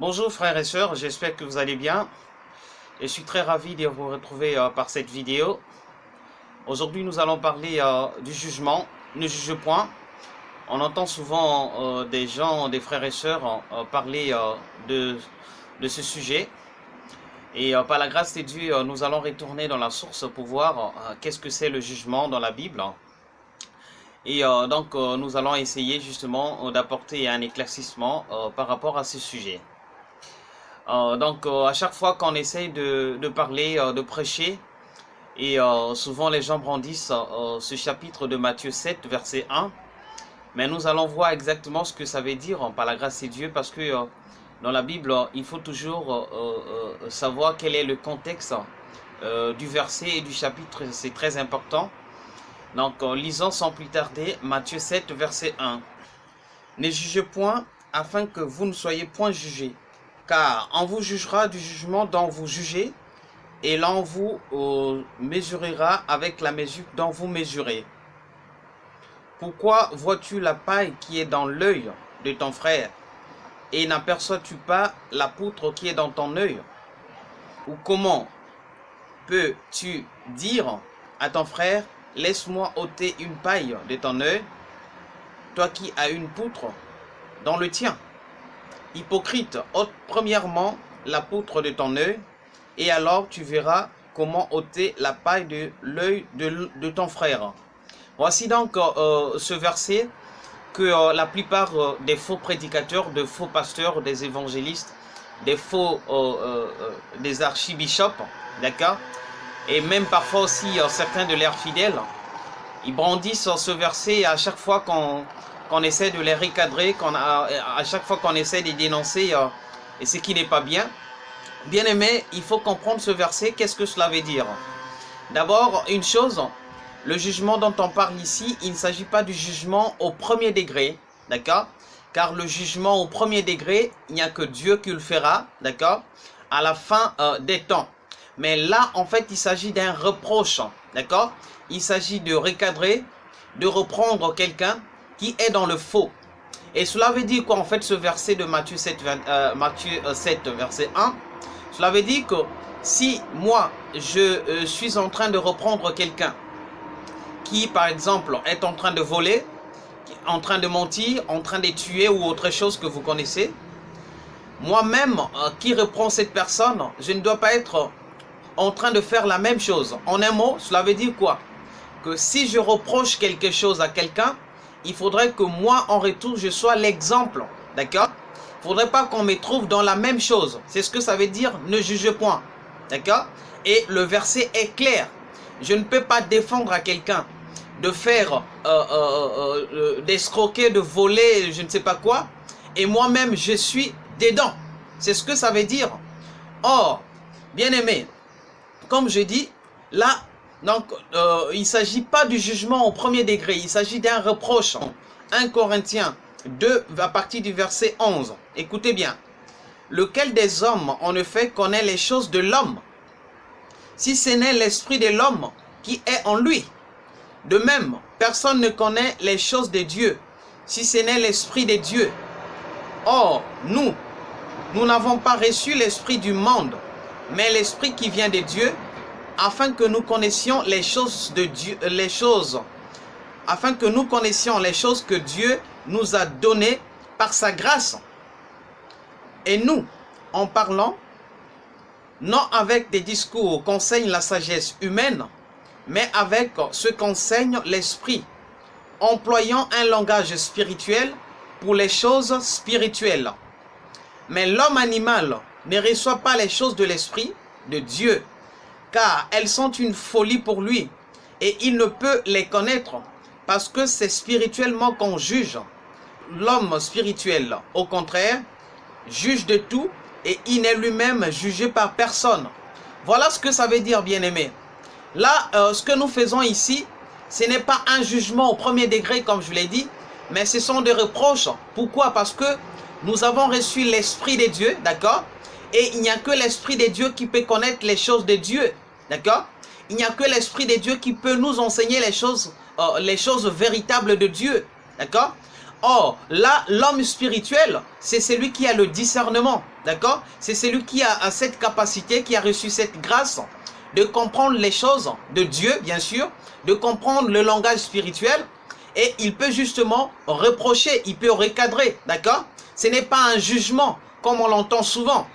Bonjour frères et sœurs, j'espère que vous allez bien. Je suis très ravi de vous retrouver euh, par cette vidéo. Aujourd'hui, nous allons parler euh, du jugement. Ne juge point. On entend souvent euh, des gens, des frères et sœurs, parler de, de ce sujet. Et par la grâce de Dieu, nous allons retourner dans la source pour voir qu'est-ce que c'est le jugement dans la Bible. Et donc, nous allons essayer justement d'apporter un éclaircissement par rapport à ce sujet. Euh, donc euh, à chaque fois qu'on essaye de, parler, euh, de prêcher, et souvent les gens brandissent ce chapitre de Matthieu 7, verset 1, mais nous allons voir exactement ce que ça veut dire hein, par la grâce de Dieu, parce que dans la Bible, il faut toujours savoir quel est le contexte du verset et du chapitre, c'est très important. Donc, lisons sans plus tarder Matthieu 7, verset 1. Ne jugez point, afin que vous ne soyez point jugés car on vous jugera du jugement dont vous jugez, et l'on vous euh, mesurera avec la mesure dont vous mesurez. Pourquoi vois-tu la paille qui est dans l'œil de ton frère, et n'aperçois-tu pas la poutre qui est dans ton œil? Ou comment peux-tu dire à ton frère, laisse-moi ôter une paille de ton œil, toi qui as une poutre dans le tien Hypocrite, ôte premièrement la poutre de ton œil, et alors tu verras comment ôter la paille de l'œil de, ton frère. Voici donc euh, ce verset que euh, la plupart euh, des faux prédicateurs, de faux pasteurs, des évangélistes, des faux, des archibishops, d'accord Et même parfois aussi certains de leurs fidèles, ils brandissent ce verset à chaque fois qu'on qu'on essaie de les recadrer, à chaque fois qu'on essaie de dénoncer euh, et ce qui n'est pas bien. Bien aimé, il faut comprendre ce verset, qu'est-ce que cela veut dire? D'abord, une chose, le jugement dont on parle ici, il ne s'agit pas du jugement au premier degré, d'accord? Car le jugement au premier degré, il n'y a que Dieu qui le fera, d'accord? À la fin euh, des temps. Mais là, en fait, il s'agit d'un reproche, d'accord? Il s'agit de recadrer, de reprendre quelqu'un qui est dans le faux. Et cela veut dire quoi en fait ce verset de Matthieu 7, euh, Matthieu 7 euh, verset 1 Cela veut dire que si moi je euh, suis en train de reprendre quelqu'un qui par exemple est en train de voler, en train de mentir, en train de tuer ou autre chose que vous connaissez, moi-même qui reprend cette personne, je ne dois pas être en train de faire la même chose. En un mot, cela veut dire quoi? Que si je reproche quelque chose à quelqu'un, il faudrait que moi, en retour, je sois l'exemple. D'accord? Il ne faudrait pas qu'on me trouve dans la même chose. C'est ce que ça veut dire, ne juge point. D'accord? Et le verset est clair. Je ne peux pas défendre à quelqu'un de faire, euh, euh, euh, d'escroquer, de voler, je ne sais pas quoi. Et moi-même, je suis dedans. C'est ce que ça veut dire. Or, bien aimé, comme je dis, là, donc, euh, il ne s'agit pas du jugement au premier degré, il s'agit d'un reproche. 1 Corinthiens 2, à partir du verset 11. Écoutez bien. Lequel des hommes, en effet, connaît les choses de l'homme? Si ce n'est l'esprit de l'homme qui est en lui. De même, personne ne connaît les choses de Dieu, si ce n'est l'esprit de Dieu. Or, nous, nous n'avons pas reçu l'esprit du monde, mais l'esprit qui vient de Dieu, afin que nous connaissions les choses que que Dieu nous a données par sa grâce. Et nous, en parlant, non avec des discours qu'enseigne la sagesse humaine, mais avec ce qu'enseigne l'esprit, employant un langage spirituel pour les choses spirituelles. Mais l'homme animal ne reçoit pas les choses de l'esprit de Dieu, car elles sont une folie pour lui, et il ne peut les connaître, parce que c'est spirituellement qu'on juge. L'homme spirituel, au contraire, juge de tout, et il n'est lui-même jugé par personne. Voilà ce que ça veut dire, bien-aimé. Là, euh, ce que nous faisons ici, ce n'est pas un jugement au premier degré, comme je l'ai dit, mais ce sont des reproches. Pourquoi? Parce que nous avons reçu l'Esprit de Dieu, d'accord? Et il n'y a que l'Esprit de Dieu qui peut connaître les choses de Dieu. D'accord? Il n'y a que l'Esprit de Dieu qui peut nous enseigner les choses, euh, les choses véritables de Dieu. D'accord? Or, là, l'homme spirituel, c'est celui qui a le discernement, d'accord? C'est celui qui a, cette capacité, qui a reçu cette grâce de comprendre les choses de Dieu, bien sûr, de comprendre le langage spirituel, et il peut justement reprocher, il peut recadrer, d'accord? Ce n'est pas un jugement, comme on l'entend souvent.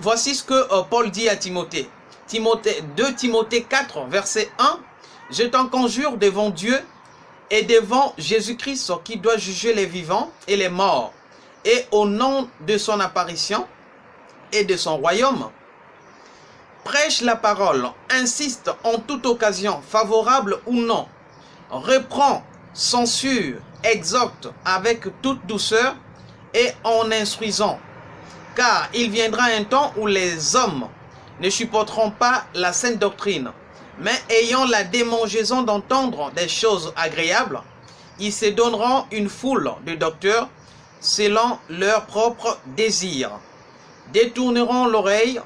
Voici ce que euh, Paul dit à Timothée. Timothée 2 Timothée 4, verset 1. « Je t'en conjure devant Dieu et devant Jésus-Christ qui doit juger les vivants et les morts, et au nom de son apparition et de son royaume, prêche la parole, insiste en toute occasion, favorable ou non, reprend, censure, exhorte avec toute douceur et en instruisant. Car il viendra un temps où les hommes ne supporteront pas la sainte doctrine, mais ayant la démangeaison d'entendre des choses agréables, ils se donneront une foule de docteurs selon leurs propres désirs, détourneront l'oreille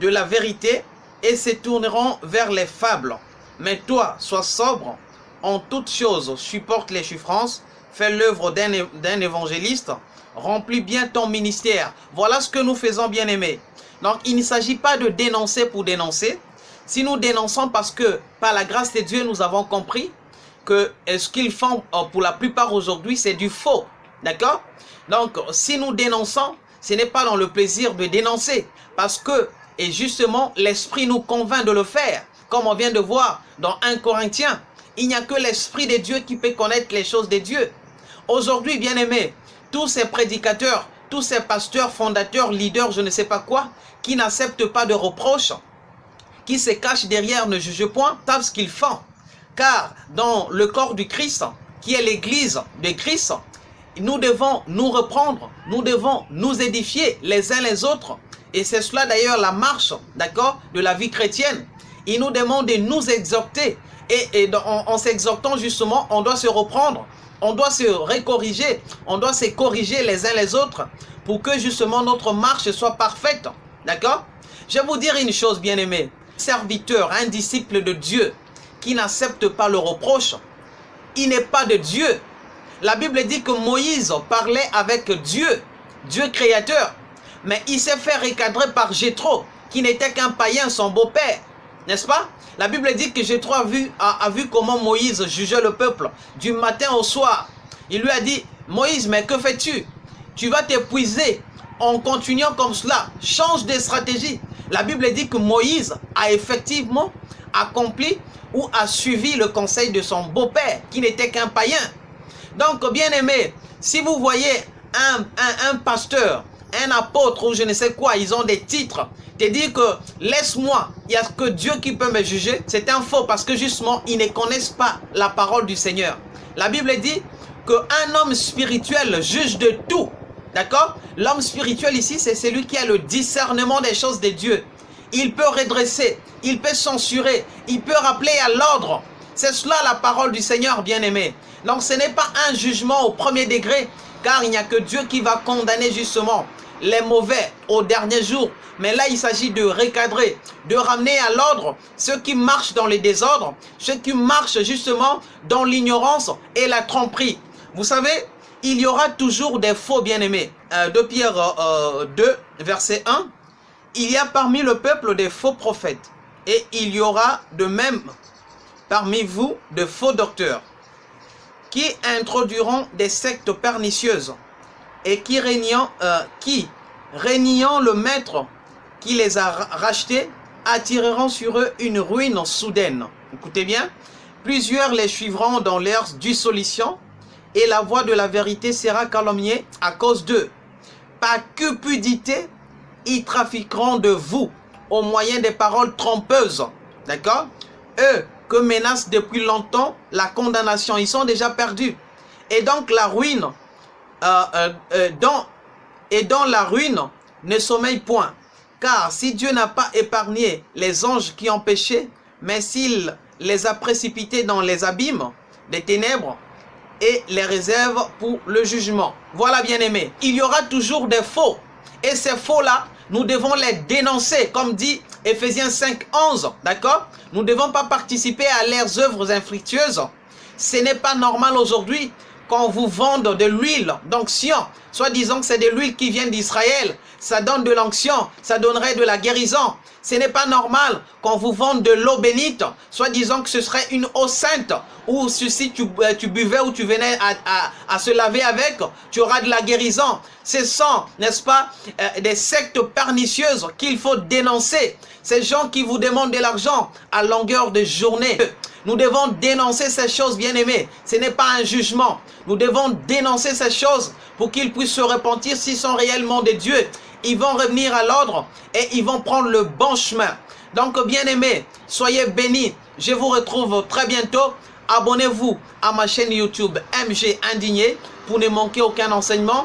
de la vérité et se tourneront vers les fables. Mais toi, sois sobre, en toutes choses, supporte les souffrances, fais l'œuvre d'un évangéliste, remplis bien ton ministère. Voilà ce que nous faisons, bien-aimés. Donc, il ne s'agit pas de dénoncer pour dénoncer, si nous dénonçons parce que par la grâce de Dieu, nous avons compris que ce qu'ils font euh, pour la plupart aujourd'hui, c'est du faux. D'accord? Donc, si nous dénonçons, ce n'est pas dans le plaisir de dénoncer. Parce que, et justement, l'Esprit nous convainc de le faire. Comme on vient de voir dans 1 Corinthiens, il n'y a que l'Esprit de Dieu qui peut connaître les choses de Dieu. Aujourd'hui, bien aimés, tous ces prédicateurs, tous ces pasteurs, fondateurs, leaders, je ne sais pas quoi, qui n'acceptent pas de reproches, qui se cachent derrière ne juge point, savent ce qu'ils font. Car dans le corps du Christ, qui est l'église de Christ, nous devons nous reprendre, nous devons nous édifier les uns les autres. Et c'est cela d'ailleurs la marche, d'accord, de la vie chrétienne. Il nous demande de nous exhorter. Et, en, s'exhortant justement, on doit se reprendre, on doit se récorriger, on doit se corriger les uns les autres pour que justement notre marche soit parfaite. D'accord? Je vais vous dire une chose, bien aimé serviteur, un disciple de Dieu qui n'accepte pas le reproche, il n'est pas de Dieu. La Bible dit que Moïse parlait avec Dieu, Dieu créateur. Mais il s'est fait recadrer par Jétro, qui n'était qu'un païen, son beau-père. N'est-ce pas? La Bible dit que Jétro a vu, a, vu comment Moïse jugeait le peuple du matin au soir. Il lui a dit, Moïse, mais que fais-tu? Tu vas t'épuiser en continuant comme cela. Change de stratégie. La Bible dit que Moïse a effectivement accompli ou a suivi le conseil de son beau-père, qui n'était qu'un païen. Donc, bien aimé, si vous voyez un, un, pasteur, un apôtre ou je ne sais quoi, ils ont des titres, te dire que laisse-moi, il n'y a que Dieu qui peut me juger, c'est un faux parce que justement, ils ne connaissent pas la parole du Seigneur. La Bible dit qu'un homme spirituel juge de tout, D'accord? L'homme spirituel ici, c'est celui qui a le discernement des choses de Dieu. Il peut redresser, il peut censurer, il peut rappeler à l'ordre. C'est cela la parole du Seigneur bien-aimé. Donc ce n'est pas un jugement au premier degré, car il n'y a que Dieu qui va condamner justement les mauvais au dernier jour. Mais là, il s'agit de recadrer, de ramener à l'ordre ceux qui marchent dans les désordres, ceux qui marchent justement dans l'ignorance et la tromperie. Vous savez, il y aura toujours des faux bien-aimés. Euh, de Pierre 2, euh, verset 1, il y a parmi le peuple des faux prophètes, et il y aura de même parmi vous de faux docteurs, qui introduiront des sectes pernicieuses, et qui régnant, euh, qui, régnant le maître qui les a rachetés, attireront sur eux une ruine soudaine. Écoutez bien, plusieurs les suivront dans leur dissolution, et la voix de la vérité sera calomniée à cause d'eux. Par cupidité, ils trafiqueront de vous au moyen des paroles trompeuses. D'accord? Eux que menace depuis longtemps la condamnation, ils sont déjà perdus. Et donc la ruine, euh, euh, euh, et dans la ruine ne sommeille point. Car si Dieu n'a pas épargné les anges qui ont péché, mais s'il les a précipités dans les abîmes des ténèbres, et les réserve pour le jugement. Voilà bien aimé, il y aura toujours des faux. Et ces faux-là, nous devons les dénoncer, comme dit Ephésiens 5, 11, d'accord? Nous ne devons pas participer à leurs œuvres infructueuses. Ce n'est pas normal aujourd'hui qu'on vous vende de l'huile d'onction, soit disant que c'est de l'huile qui vient d'Israël, ça donne de l'onction, ça donnerait de la guérison. Ce n'est pas normal qu'on vous vende de l'eau bénite, soit disant que ce serait une eau sainte, ou si tu, euh, tu buvais ou tu venais à, se laver avec, tu auras de la guérison. Ce sont, n'est-ce pas, euh, des sectes pernicieuses qu'il faut dénoncer. Ces gens qui vous demandent de l'argent à longueur de journée. Nous devons dénoncer ces choses, bien-aimés. Ce n'est pas un jugement. Nous devons dénoncer ces choses pour qu'ils puissent se repentir s'ils sont réellement des dieux. Ils vont revenir à l'ordre et ils vont prendre le bon chemin. Donc, bien-aimés, soyez bénis. Je vous retrouve très bientôt. Abonnez-vous à ma chaîne YouTube MG Indigné pour ne manquer aucun enseignement.